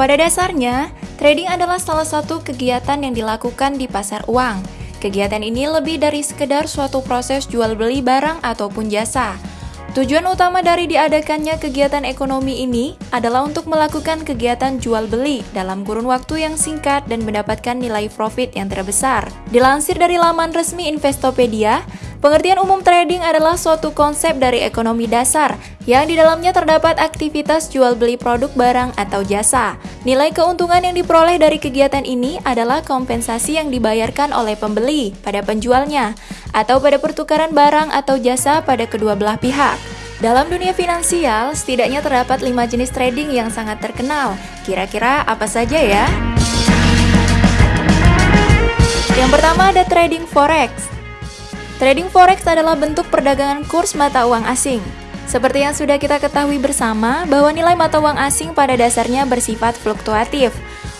Pada dasarnya, trading adalah salah satu kegiatan yang dilakukan di pasar uang. Kegiatan ini lebih dari sekedar suatu proses jual beli barang ataupun jasa. Tujuan utama dari diadakannya kegiatan ekonomi ini adalah untuk melakukan kegiatan jual beli dalam kurun waktu yang singkat dan mendapatkan nilai profit yang terbesar. Dilansir dari laman resmi Investopedia, Pengertian umum trading adalah suatu konsep dari ekonomi dasar yang di dalamnya terdapat aktivitas jual beli produk barang atau jasa. Nilai keuntungan yang diperoleh dari kegiatan ini adalah kompensasi yang dibayarkan oleh pembeli pada penjualnya atau pada pertukaran barang atau jasa pada kedua belah pihak. Dalam dunia finansial, setidaknya terdapat lima jenis trading yang sangat terkenal. Kira-kira apa saja ya? Yang pertama ada trading forex. Trading forex adalah bentuk perdagangan kurs mata uang asing. Seperti yang sudah kita ketahui bersama, bahwa nilai mata uang asing pada dasarnya bersifat fluktuatif.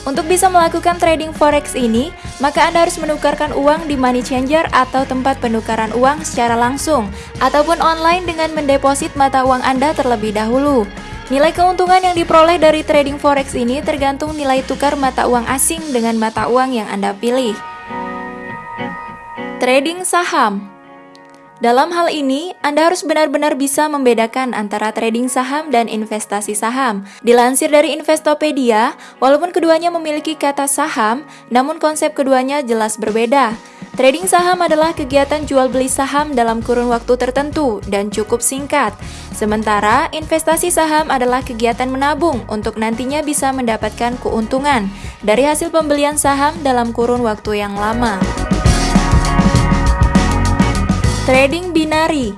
Untuk bisa melakukan trading forex ini, maka Anda harus menukarkan uang di money changer atau tempat penukaran uang secara langsung, ataupun online dengan mendeposit mata uang Anda terlebih dahulu. Nilai keuntungan yang diperoleh dari trading forex ini tergantung nilai tukar mata uang asing dengan mata uang yang Anda pilih. Trading saham dalam hal ini, Anda harus benar-benar bisa membedakan antara trading saham dan investasi saham. Dilansir dari Investopedia, walaupun keduanya memiliki kata saham, namun konsep keduanya jelas berbeda. Trading saham adalah kegiatan jual beli saham dalam kurun waktu tertentu dan cukup singkat. Sementara investasi saham adalah kegiatan menabung untuk nantinya bisa mendapatkan keuntungan dari hasil pembelian saham dalam kurun waktu yang lama. Trading binari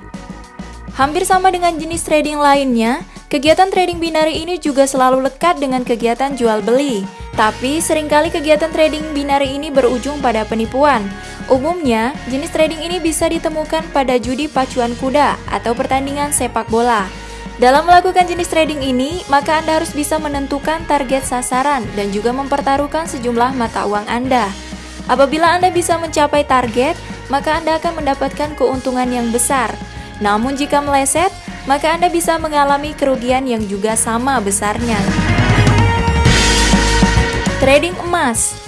Hampir sama dengan jenis trading lainnya, kegiatan trading binari ini juga selalu lekat dengan kegiatan jual beli. Tapi sering kali kegiatan trading binari ini berujung pada penipuan. Umumnya, jenis trading ini bisa ditemukan pada judi pacuan kuda atau pertandingan sepak bola. Dalam melakukan jenis trading ini, maka Anda harus bisa menentukan target sasaran dan juga mempertaruhkan sejumlah mata uang Anda. Apabila Anda bisa mencapai target, maka Anda akan mendapatkan keuntungan yang besar. Namun jika meleset, maka Anda bisa mengalami kerugian yang juga sama besarnya. Trading emas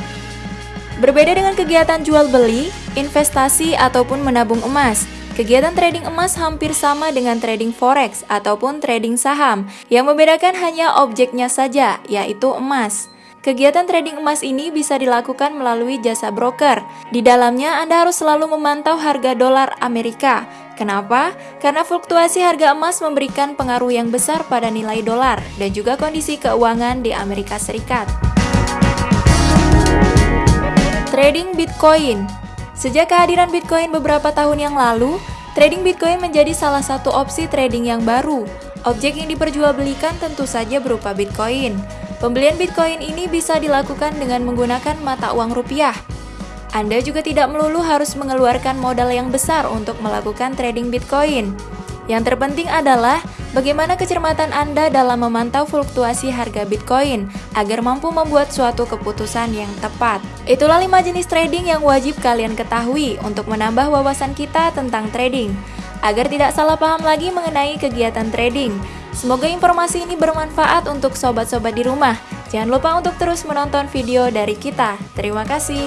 Berbeda dengan kegiatan jual beli, investasi ataupun menabung emas, Kegiatan trading emas hampir sama dengan trading forex ataupun trading saham. Yang membedakan hanya objeknya saja, yaitu emas. Kegiatan trading emas ini bisa dilakukan melalui jasa broker. Di dalamnya Anda harus selalu memantau harga dolar Amerika. Kenapa? Karena fluktuasi harga emas memberikan pengaruh yang besar pada nilai dolar dan juga kondisi keuangan di Amerika Serikat. Trading Bitcoin Sejak kehadiran Bitcoin beberapa tahun yang lalu, trading Bitcoin menjadi salah satu opsi trading yang baru. Objek yang diperjualbelikan tentu saja berupa Bitcoin. Pembelian Bitcoin ini bisa dilakukan dengan menggunakan mata uang rupiah. Anda juga tidak melulu harus mengeluarkan modal yang besar untuk melakukan trading Bitcoin. Yang terpenting adalah bagaimana kecermatan Anda dalam memantau fluktuasi harga Bitcoin agar mampu membuat suatu keputusan yang tepat. Itulah 5 jenis trading yang wajib kalian ketahui untuk menambah wawasan kita tentang trading agar tidak salah paham lagi mengenai kegiatan trading. Semoga informasi ini bermanfaat untuk sobat-sobat di rumah. Jangan lupa untuk terus menonton video dari kita. Terima kasih.